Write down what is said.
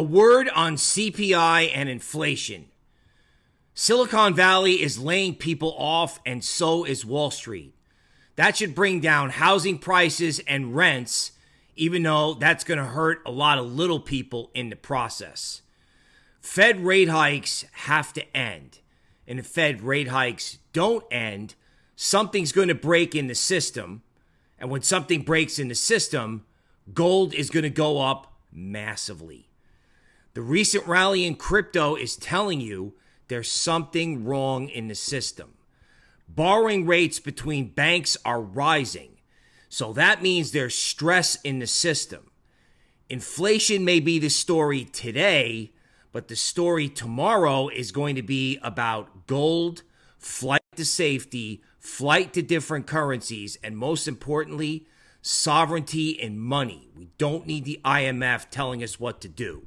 A word on CPI and inflation. Silicon Valley is laying people off, and so is Wall Street. That should bring down housing prices and rents, even though that's going to hurt a lot of little people in the process. Fed rate hikes have to end. And if Fed rate hikes don't end, something's going to break in the system. And when something breaks in the system, gold is going to go up massively. The recent rally in crypto is telling you there's something wrong in the system. Borrowing rates between banks are rising. So that means there's stress in the system. Inflation may be the story today, but the story tomorrow is going to be about gold, flight to safety, flight to different currencies, and most importantly, sovereignty and money. We don't need the IMF telling us what to do.